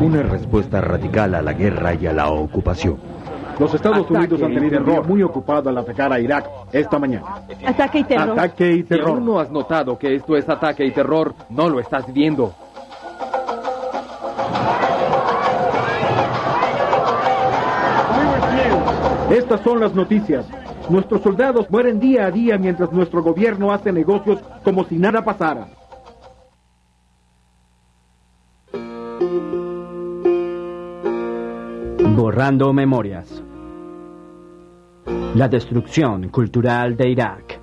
Una respuesta radical a la guerra y a la ocupación. Los Estados Unidos han tenido un muy ocupado al atacar a Irak esta mañana. Ataque y terror. Ataque y Si terror. aún no has notado que esto es ataque y terror, no lo estás viendo. Estas son las noticias. Nuestros soldados mueren día a día mientras nuestro gobierno hace negocios como si nada pasara. Borrando memorias. La destrucción cultural de Irak.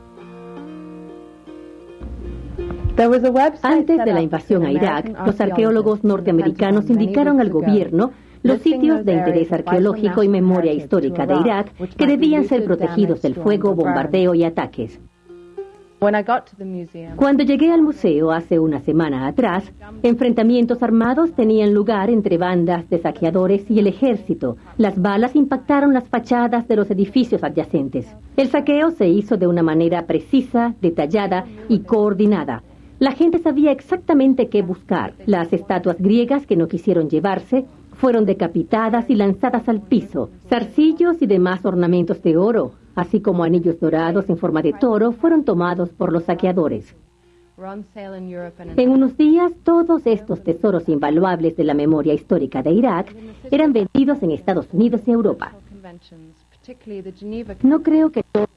Antes de la invasión a Irak, los arqueólogos norteamericanos indicaron al gobierno los sitios de interés arqueológico y memoria histórica de Irak que debían ser protegidos del fuego, bombardeo y ataques. Cuando llegué al museo hace una semana atrás, enfrentamientos armados tenían lugar entre bandas de saqueadores y el ejército. Las balas impactaron las fachadas de los edificios adyacentes. El saqueo se hizo de una manera precisa, detallada y coordinada. La gente sabía exactamente qué buscar. Las estatuas griegas que no quisieron llevarse fueron decapitadas y lanzadas al piso. Zarcillos y demás ornamentos de oro, así como anillos dorados en forma de toro, fueron tomados por los saqueadores. En unos días, todos estos tesoros invaluables de la memoria histórica de Irak eran vendidos en Estados Unidos y Europa. No creo que todo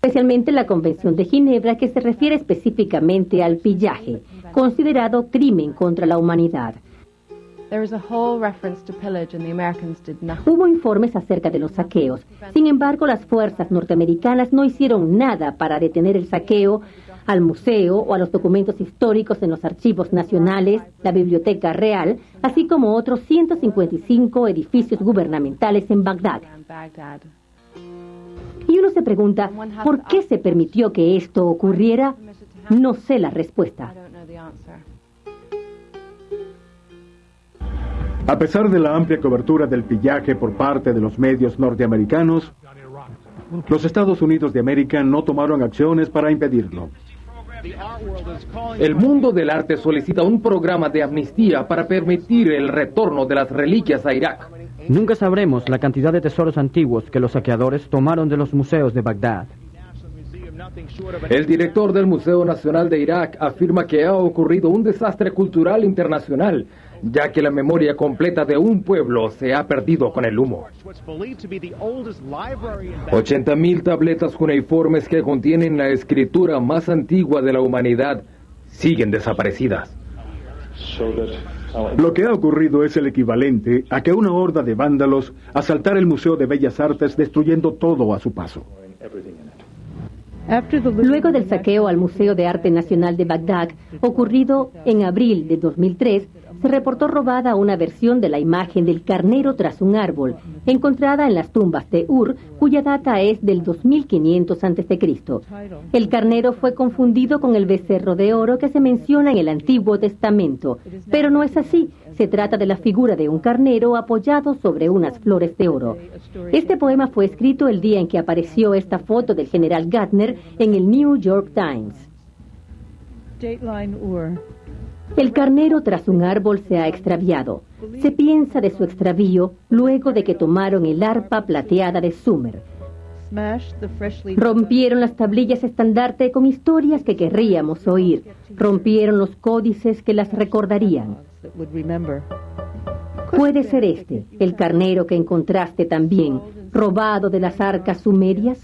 especialmente la Convención de Ginebra que se refiere específicamente al pillaje, considerado crimen contra la humanidad. Hubo informes acerca de los saqueos. Sin embargo, las fuerzas norteamericanas no hicieron nada para detener el saqueo al museo o a los documentos históricos en los archivos nacionales, la Biblioteca Real, así como otros 155 edificios gubernamentales en Bagdad. Y uno se pregunta, ¿por qué se permitió que esto ocurriera? No sé la respuesta. A pesar de la amplia cobertura del pillaje por parte de los medios norteamericanos, los Estados Unidos de América no tomaron acciones para impedirlo. El mundo del arte solicita un programa de amnistía para permitir el retorno de las reliquias a Irak. Nunca sabremos la cantidad de tesoros antiguos que los saqueadores tomaron de los museos de Bagdad. El director del Museo Nacional de Irak afirma que ha ocurrido un desastre cultural internacional, ya que la memoria completa de un pueblo se ha perdido con el humo. 80.000 tabletas cuneiformes que contienen la escritura más antigua de la humanidad siguen desaparecidas. Lo que ha ocurrido es el equivalente a que una horda de vándalos asaltara el Museo de Bellas Artes destruyendo todo a su paso. Luego del saqueo al Museo de Arte Nacional de Bagdad, ocurrido en abril de 2003, se reportó robada una versión de la imagen del carnero tras un árbol, encontrada en las tumbas de Ur, cuya data es del 2500 a.C. El carnero fue confundido con el becerro de oro que se menciona en el Antiguo Testamento, pero no es así. Se trata de la figura de un carnero apoyado sobre unas flores de oro. Este poema fue escrito el día en que apareció esta foto del general Gardner en el New York Times. El carnero tras un árbol se ha extraviado. Se piensa de su extravío luego de que tomaron el arpa plateada de Sumer. Rompieron las tablillas estandarte con historias que querríamos oír. Rompieron los códices que las recordarían. Puede ser este, el carnero que encontraste también, robado de las arcas sumerias.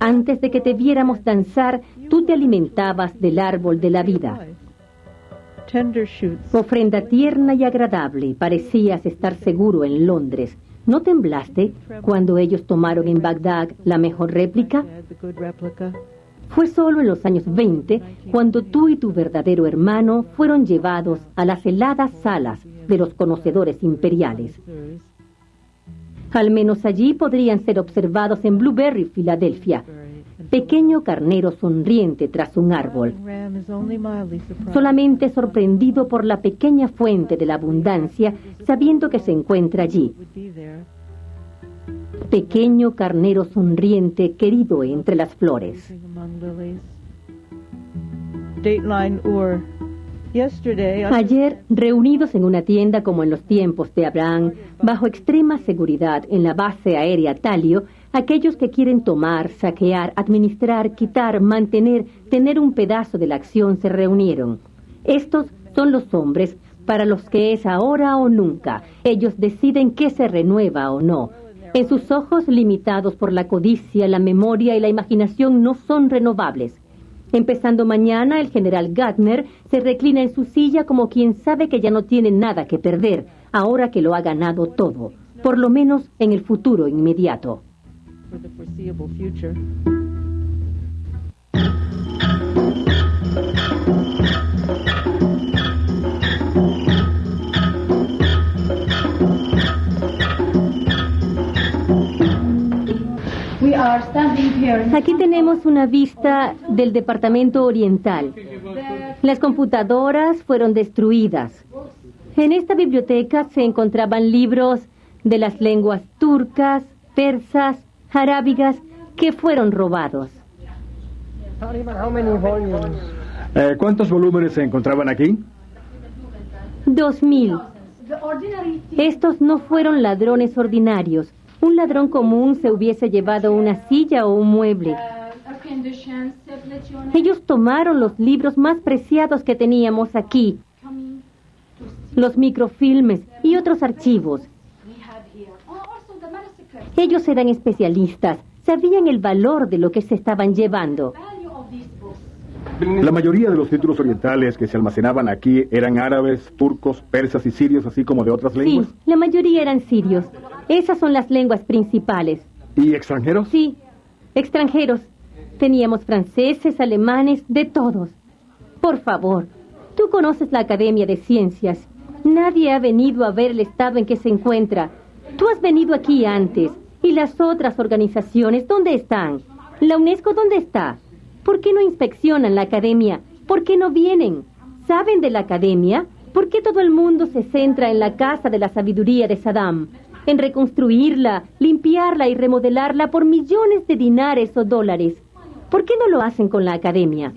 Antes de que te viéramos danzar, tú te alimentabas del árbol de la vida. Ofrenda tierna y agradable, parecías estar seguro en Londres. ¿No temblaste cuando ellos tomaron en Bagdad la mejor réplica? Fue solo en los años 20 cuando tú y tu verdadero hermano fueron llevados a las heladas salas de los conocedores imperiales. Al menos allí podrían ser observados en Blueberry, Filadelfia, pequeño carnero sonriente tras un árbol, solamente sorprendido por la pequeña fuente de la abundancia, sabiendo que se encuentra allí. Pequeño carnero sonriente querido entre las flores. Ayer, reunidos en una tienda como en los tiempos de Abraham, bajo extrema seguridad en la base aérea Talio, aquellos que quieren tomar, saquear, administrar, quitar, mantener, tener un pedazo de la acción se reunieron. Estos son los hombres para los que es ahora o nunca. Ellos deciden qué se renueva o no. En sus ojos, limitados por la codicia, la memoria y la imaginación, no son renovables. Empezando mañana, el general Gardner se reclina en su silla como quien sabe que ya no tiene nada que perder, ahora que lo ha ganado todo, por lo menos en el futuro inmediato. For the foreseeable future. Aquí tenemos una vista del departamento oriental. Las computadoras fueron destruidas. En esta biblioteca se encontraban libros de las lenguas turcas, persas, arábigas que fueron robados. Eh, ¿Cuántos volúmenes se encontraban aquí? Dos mil. Estos no fueron ladrones ordinarios. Un ladrón común se hubiese llevado una silla o un mueble. Ellos tomaron los libros más preciados que teníamos aquí, los microfilmes y otros archivos. Ellos eran especialistas, sabían el valor de lo que se estaban llevando. La mayoría de los títulos orientales que se almacenaban aquí eran árabes, turcos, persas y sirios, así como de otras Sí, lenguas. la mayoría eran sirios. Esas son las lenguas principales. ¿Y extranjeros? Sí, extranjeros. Teníamos franceses, alemanes, de todos. Por favor, tú conoces la Academia de Ciencias. Nadie ha venido a ver el estado en que se encuentra. Tú has venido aquí antes. ¿Y las otras organizaciones dónde están? ¿La UNESCO dónde está? ¿Por qué no inspeccionan la Academia? ¿Por qué no vienen? ¿Saben de la Academia? ¿Por qué todo el mundo se centra en la Casa de la Sabiduría de Saddam? En reconstruirla, limpiarla y remodelarla por millones de dinares o dólares. ¿Por qué no lo hacen con la Academia?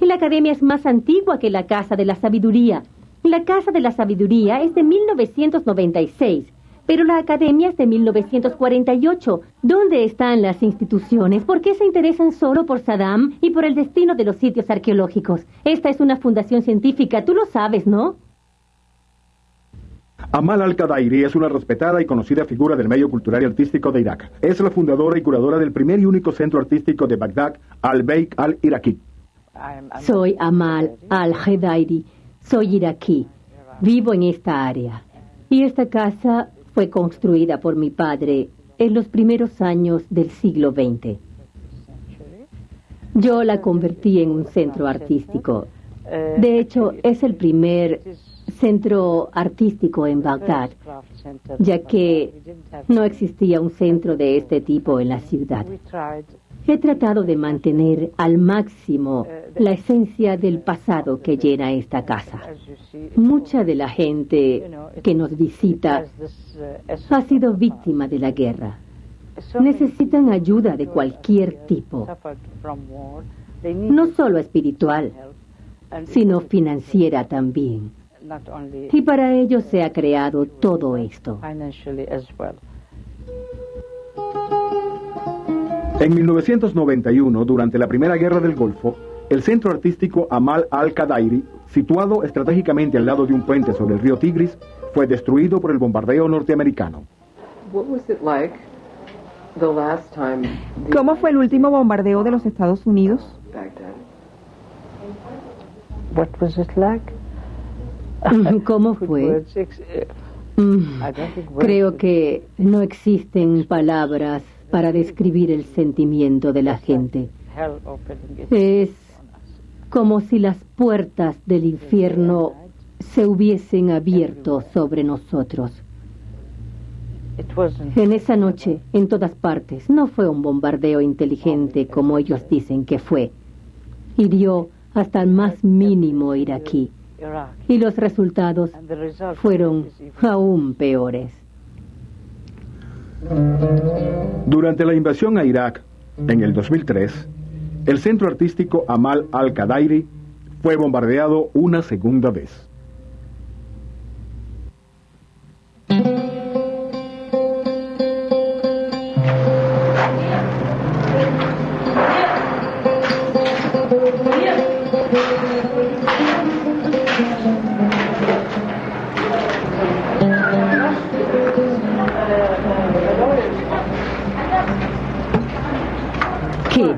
La Academia es más antigua que la Casa de la Sabiduría. La Casa de la Sabiduría es de 1996, pero la Academia es de 1948. ¿Dónde están las instituciones? ¿Por qué se interesan solo por Saddam y por el destino de los sitios arqueológicos? Esta es una fundación científica, tú lo sabes, ¿no? Amal al-Qadairi es una respetada y conocida figura del medio cultural y artístico de Irak. Es la fundadora y curadora del primer y único centro artístico de Bagdad, Al-Beik al-Iraqi. Soy Amal al-Hedairi. Soy iraquí. Vivo en esta área. Y esta casa fue construida por mi padre en los primeros años del siglo XX. Yo la convertí en un centro artístico. De hecho, es el primer centro artístico en Bagdad, ya que no existía un centro de este tipo en la ciudad. He tratado de mantener al máximo la esencia del pasado que llena esta casa. Mucha de la gente que nos visita ha sido víctima de la guerra. Necesitan ayuda de cualquier tipo, no solo espiritual, sino financiera también. Y para ello se ha creado todo esto. En 1991, durante la Primera Guerra del Golfo, el centro artístico Amal al-Qadairi, situado estratégicamente al lado de un puente sobre el río Tigris, fue destruido por el bombardeo norteamericano. ¿Cómo fue el último bombardeo de los Estados Unidos? ¿Cómo fue? Eh, Mm, Creo que no existen palabras para describir el sentimiento de la gente. Es como si las puertas del infierno se hubiesen abierto sobre nosotros. En esa noche, en todas partes, no fue un bombardeo inteligente como ellos dicen que fue. Hirió hasta el más mínimo iraquí. Iraq. Y los resultados fueron aún peores. Durante la invasión a Irak, en el 2003, el centro artístico Amal al-Qadairi fue bombardeado una segunda vez.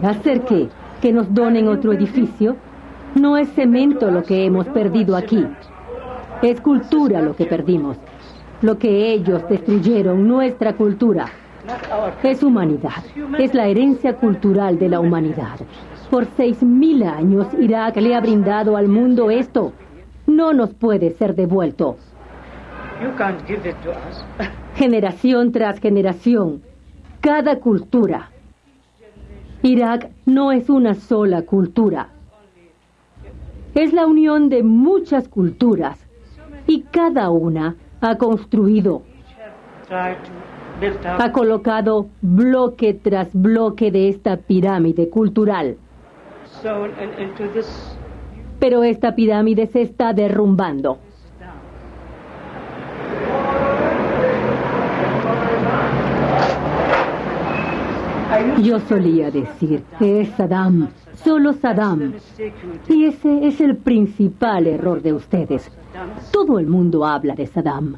¿Hacer qué? ¿Que nos donen otro edificio? No es cemento lo que hemos perdido aquí. Es cultura lo que perdimos. Lo que ellos destruyeron, nuestra cultura. Es humanidad. Es la herencia cultural de la humanidad. Por seis mil años Irak le ha brindado al mundo esto. No nos puede ser devuelto. Generación tras generación. Cada cultura. Irak no es una sola cultura. Es la unión de muchas culturas. Y cada una ha construido, ha colocado bloque tras bloque de esta pirámide cultural. Pero esta pirámide se está derrumbando. Yo solía decir, es Saddam, solo Saddam. Y ese es el principal error de ustedes. Todo el mundo habla de Saddam.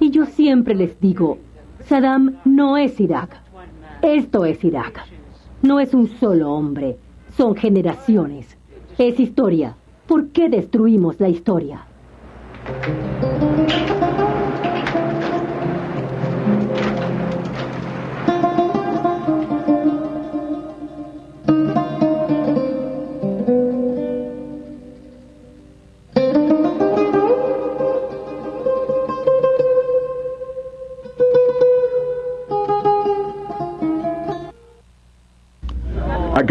Y yo siempre les digo, Saddam no es Irak. Esto es Irak. No es un solo hombre. Son generaciones. Es historia. ¿Por qué destruimos la historia?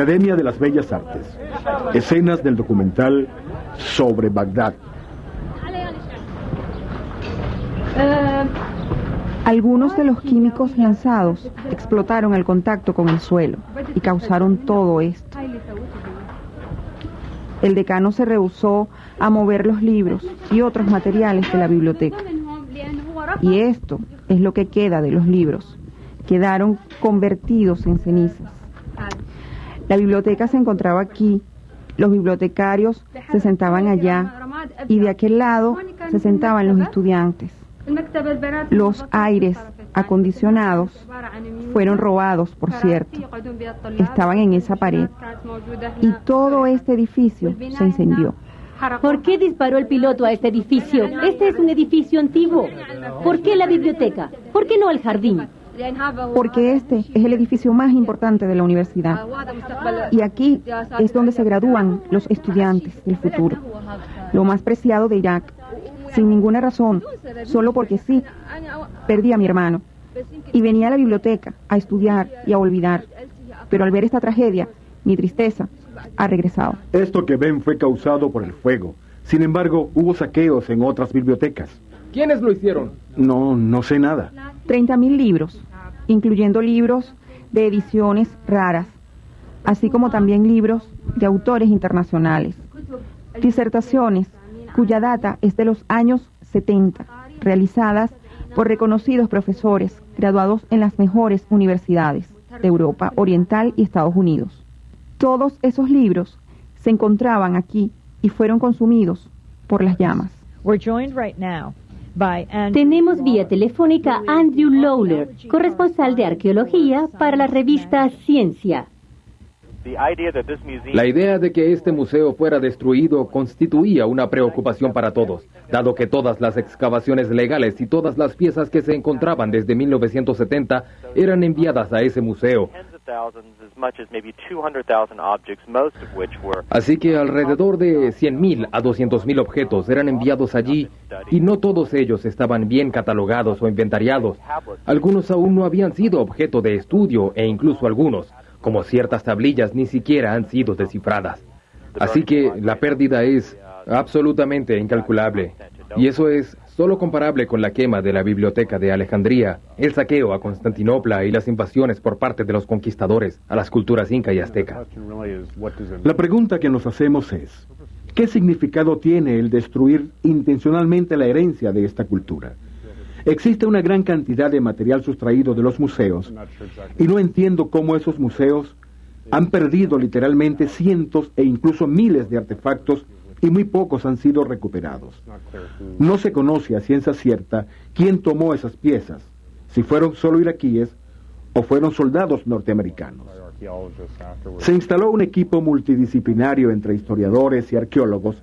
Academia de las Bellas Artes. Escenas del documental sobre Bagdad. Algunos de los químicos lanzados explotaron al contacto con el suelo y causaron todo esto. El decano se rehusó a mover los libros y otros materiales de la biblioteca. Y esto es lo que queda de los libros. Quedaron convertidos en cenizas. La biblioteca se encontraba aquí, los bibliotecarios se sentaban allá y de aquel lado se sentaban los estudiantes. Los aires acondicionados fueron robados, por cierto. Estaban en esa pared. Y todo este edificio se incendió. ¿Por qué disparó el piloto a este edificio? Este es un edificio antiguo. ¿Por qué la biblioteca? ¿Por qué no el jardín? Porque este es el edificio más importante de la universidad. Y aquí es donde se gradúan los estudiantes del futuro. Lo más preciado de Irak. Sin ninguna razón, solo porque sí, perdí a mi hermano. Y venía a la biblioteca a estudiar y a olvidar. Pero al ver esta tragedia, mi tristeza ha regresado. Esto que ven fue causado por el fuego. Sin embargo, hubo saqueos en otras bibliotecas. ¿Quiénes lo hicieron? No, no sé nada. 30.000 libros, incluyendo libros de ediciones raras, así como también libros de autores internacionales. Disertaciones cuya data es de los años 70, realizadas por reconocidos profesores graduados en las mejores universidades de Europa Oriental y Estados Unidos. Todos esos libros se encontraban aquí y fueron consumidos por las llamas. We're joined right now Tenemos vía telefónica a Andrew Lawler, corresponsal de arqueología para la revista Ciencia. La idea de que este museo fuera destruido constituía una preocupación para todos, dado que todas las excavaciones legales y todas las piezas que se encontraban desde 1970 eran enviadas a ese museo. Así que alrededor de 100.000 a 200.000 objetos eran enviados allí y no todos ellos estaban bien catalogados o inventariados. Algunos aún no habían sido objeto de estudio e incluso algunos, como ciertas tablillas, ni siquiera han sido descifradas. Así que la pérdida es absolutamente incalculable. Y eso es solo comparable con la quema de la biblioteca de Alejandría, el saqueo a Constantinopla y las invasiones por parte de los conquistadores a las culturas inca y azteca. La pregunta que nos hacemos es, ¿qué ¿Qué significado tiene el destruir intencionalmente la herencia de esta cultura? Existe una gran cantidad de material sustraído de los museos y no entiendo cómo esos museos han perdido literalmente cientos e incluso miles de artefactos y muy pocos han sido recuperados. No se conoce a ciencia cierta quién tomó esas piezas, si fueron solo iraquíes o fueron soldados norteamericanos. Se instaló un equipo multidisciplinario entre historiadores y arqueólogos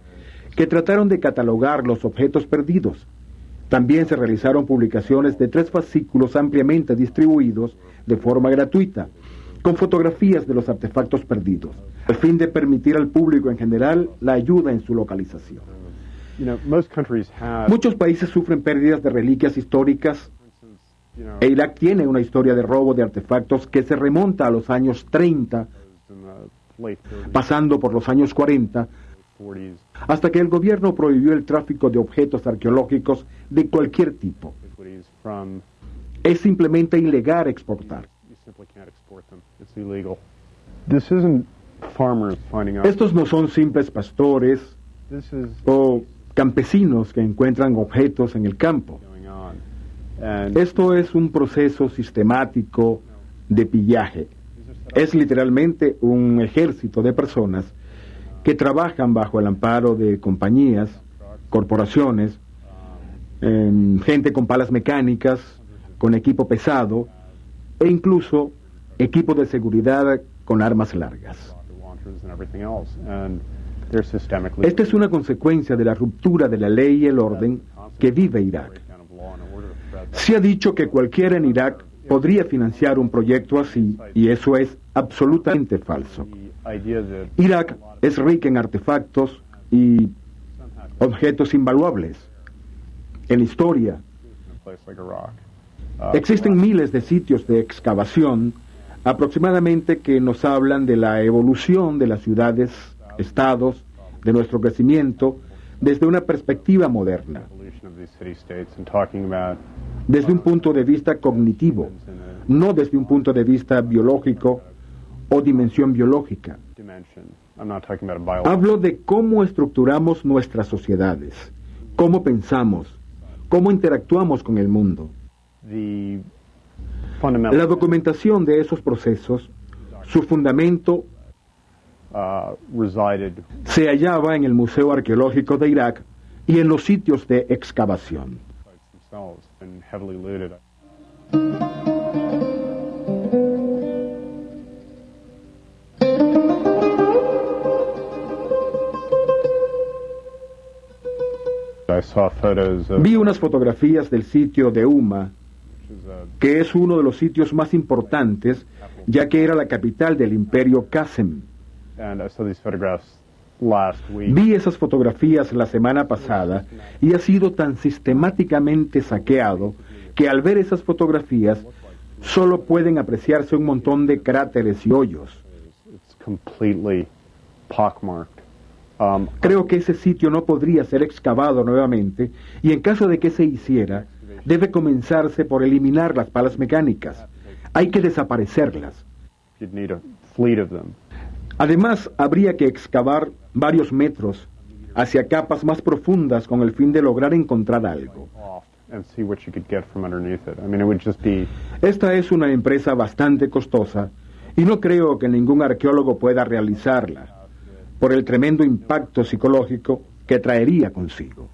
que trataron de catalogar los objetos perdidos. También se realizaron publicaciones de tres fascículos ampliamente distribuidos de forma gratuita, con fotografías de los artefactos perdidos, al fin de permitir al público en general la ayuda en su localización. Muchos países sufren pérdidas de reliquias históricas e Irak tiene una historia de robo de artefactos que se remonta a los años 30, pasando por los años 40, hasta que el gobierno prohibió el tráfico de objetos arqueológicos de cualquier tipo. Es simplemente ilegal exportar. Estos no son simples pastores o campesinos que encuentran objetos en el campo. Esto es un proceso sistemático de pillaje. Es literalmente un ejército de personas que trabajan bajo el amparo de compañías, corporaciones, em, gente con palas mecánicas, con equipo pesado e incluso equipo de seguridad con armas largas. Esta es una consecuencia de la ruptura de la ley y el orden que vive Irak. Se ha dicho que cualquiera en Irak podría financiar un proyecto así y eso es absolutamente falso. Irak es rica en artefactos y objetos invaluables, en historia. Existen miles de sitios de excavación aproximadamente que nos hablan de la evolución de las ciudades, estados, de nuestro crecimiento desde una perspectiva moderna desde un punto de vista cognitivo, no desde un punto de vista biológico o dimensión biológica. Hablo de cómo estructuramos nuestras sociedades, cómo pensamos, cómo interactuamos con el mundo. La documentación de esos procesos, su fundamento se hallaba en el Museo Arqueológico de Irak y en los sitios de excavación. Vi unas fotografías del sitio de Uma, que es uno de los sitios más importantes, ya que era la capital del imperio Qasem. Vi esas fotografías la semana pasada y ha sido tan sistemáticamente saqueado que al ver esas fotografías solo pueden apreciarse un montón de cráteres y hoyos. Um, Creo que ese sitio no podría ser excavado nuevamente y en caso de que se hiciera, debe comenzarse por eliminar las palas mecánicas. Hay que desaparecerlas. Además, habría que excavar varios metros hacia capas más profundas con el fin de lograr encontrar algo. Esta es una empresa bastante costosa y no creo que ningún arqueólogo pueda realizarla por el tremendo impacto psicológico que traería consigo.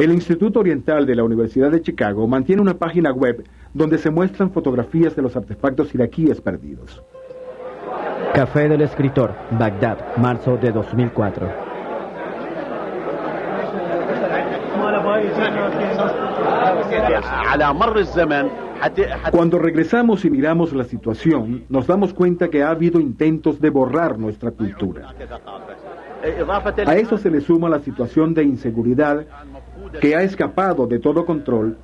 El Instituto Oriental de la Universidad de Chicago mantiene una página web donde se muestran fotografías de los artefactos iraquíes perdidos. Café del escritor, Bagdad, marzo de 2004. Cuando regresamos y miramos la situación, nos damos cuenta que ha habido intentos de borrar nuestra cultura. A eso se le suma la situación de inseguridad que ha escapado de todo control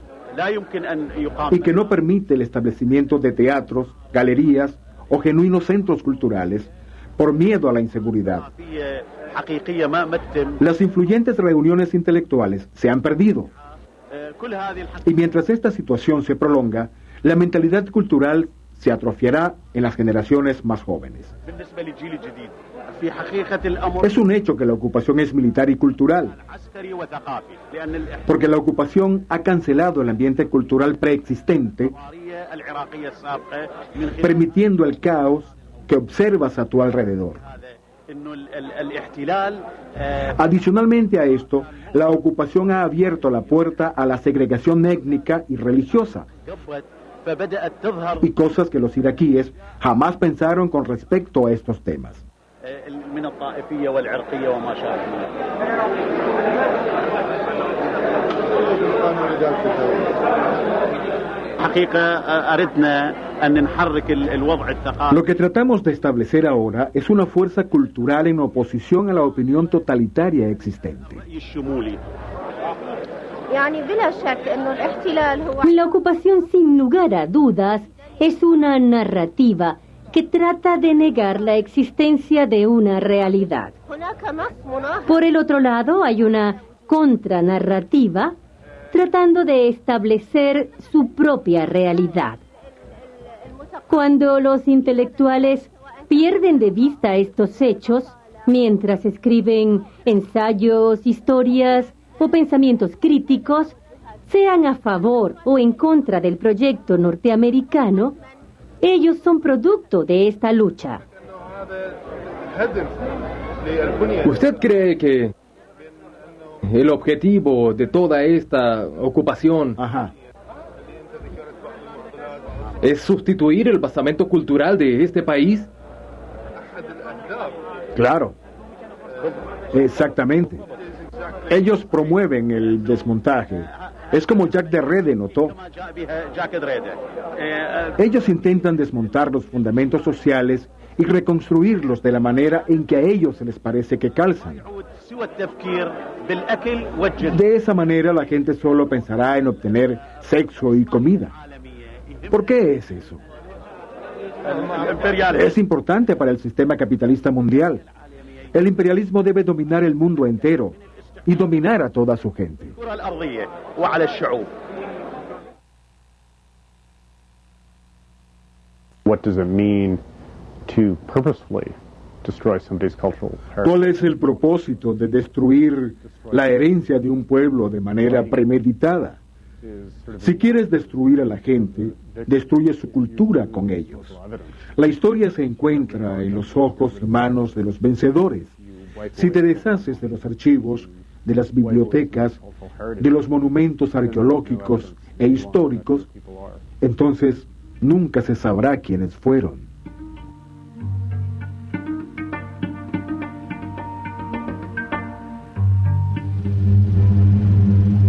y que no permite el establecimiento de teatros, galerías o genuinos centros culturales por miedo a la inseguridad. Las influyentes reuniones intelectuales se han perdido. Y mientras esta situación se prolonga, la mentalidad cultural se atrofiará en las generaciones más jóvenes. Es un hecho que la ocupación es militar y cultural, porque la ocupación ha cancelado el ambiente cultural preexistente, permitiendo el caos que observas a tu alrededor. Adicionalmente a esto, la ocupación ha abierto la puerta a la segregación étnica y religiosa, y cosas que los iraquíes jamás pensaron con respecto a estos temas. Lo que tratamos de establecer ahora es una fuerza cultural en oposición a la opinión totalitaria existente. La ocupación, sin lugar a dudas, es una narrativa que trata de negar la existencia de una realidad. Por el otro lado, hay una contranarrativa tratando de establecer su propia realidad. Cuando los intelectuales pierden de vista estos hechos, mientras escriben ensayos, historias, o pensamientos críticos, sean a favor o en contra del proyecto norteamericano, ellos son producto de esta lucha. ¿Usted cree que el objetivo de toda esta ocupación Ajá. es sustituir el basamento cultural de este país? Claro. Exactamente. Ellos promueven el desmontaje. Es como Jack de Rede notó. Ellos intentan desmontar los fundamentos sociales y reconstruirlos de la manera en que a ellos se les parece que calzan. De esa manera la gente solo pensará en obtener sexo y comida. ¿Por qué es eso? Es importante para el sistema capitalista mundial. El imperialismo debe dominar el mundo entero y dominar a toda su gente. What does it mean to purposefully destroy somebody's cultural ¿Cuál es el propósito de destruir la herencia de un pueblo de manera premeditada? Si quieres destruir a la gente, destruye su cultura con ellos. La historia se encuentra en los ojos y manos de los vencedores. Si te deshaces de los archivos, de las bibliotecas, de los monumentos arqueológicos e históricos, entonces nunca se sabrá quiénes fueron.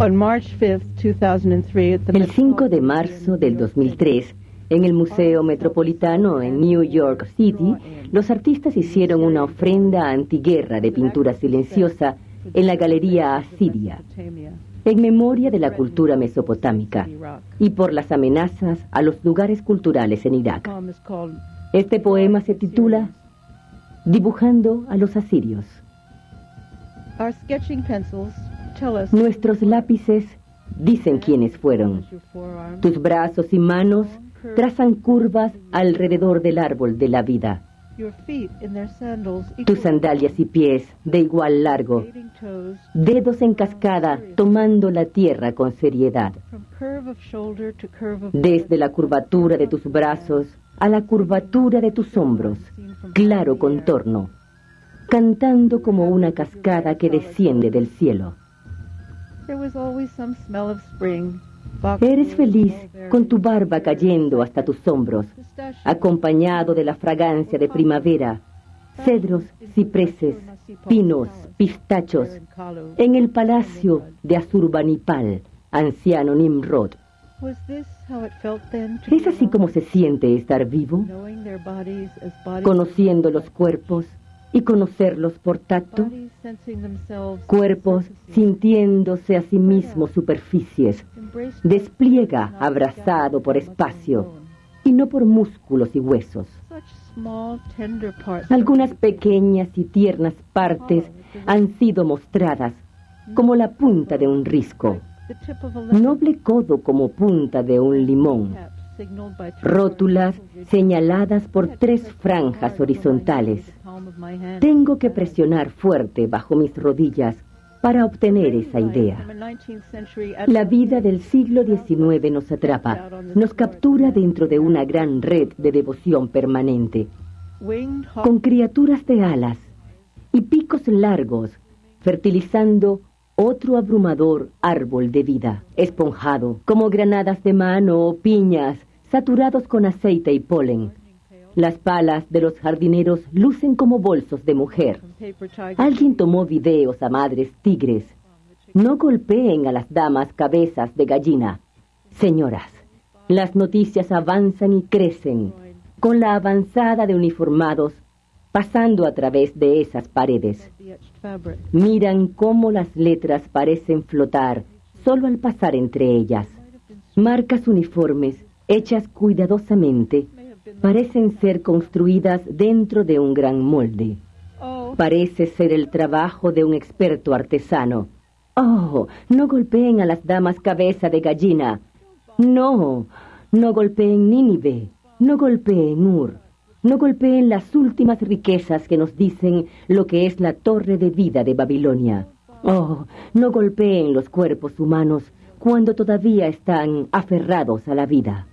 On March 5th, 2003, at the El 5 de marzo del 2003, en el Museo Metropolitano en New York City, los artistas hicieron una ofrenda antiguerra de pintura silenciosa en la Galería Asiria, en memoria de la cultura mesopotámica y por las amenazas a los lugares culturales en Irak. Este poema se titula Dibujando a los asirios. Nuestros lápices dicen quiénes fueron. Tus brazos y manos trazan curvas alrededor del árbol de la vida. Tus sandalias y pies de igual largo, dedos en cascada tomando la tierra con seriedad. Desde la curvatura de tus brazos a la curvatura de tus hombros, claro contorno, cantando como una cascada que desciende del cielo. There was always some smell of spring. Eres feliz con tu barba cayendo hasta tus hombros, acompañado de la fragancia de primavera, cedros, cipreses, pinos, pistachos, en el palacio de Azurbanipal, anciano Nimrod. ¿Es así como se siente estar vivo? Conociendo los cuerpos y conocerlos por tacto, cuerpos sintiéndose a sí mismos superficies, despliega abrazado por espacio y no por músculos y huesos. Algunas pequeñas y tiernas partes han sido mostradas como la punta de un risco, noble codo como punta de un limón, Rótulas señaladas por tres franjas horizontales. Tengo que presionar fuerte bajo mis rodillas para obtener esa idea. From a 19th century La vida del siglo XIX nos atrapa, nos captura dentro de una gran red de devoción permanente, con criaturas de alas y picos largos, fertilizando otro abrumador árbol de vida, esponjado, como granadas de mano o piñas, saturados con aceite y polen. Las palas de los jardineros lucen como bolsos de mujer. Alguien tomó videos a madres tigres. No golpeen a las damas cabezas de gallina. Señoras, las noticias avanzan y crecen, con la avanzada de uniformados pasando a través de esas paredes. Miran cómo las letras parecen flotar solo al pasar entre ellas. Marcas uniformes, hechas cuidadosamente, parecen ser construidas dentro de un gran molde. Oh, Parece ser el trabajo de un experto artesano. Oh, no golpeen a las damas cabeza de gallina. No, no golpeen Nínive, no golpeen Ur, no golpeen las últimas riquezas que nos dicen lo que es la torre de vida de Babilonia. Oh, no golpeen los cuerpos humanos cuando todavía están aferrados a la vida.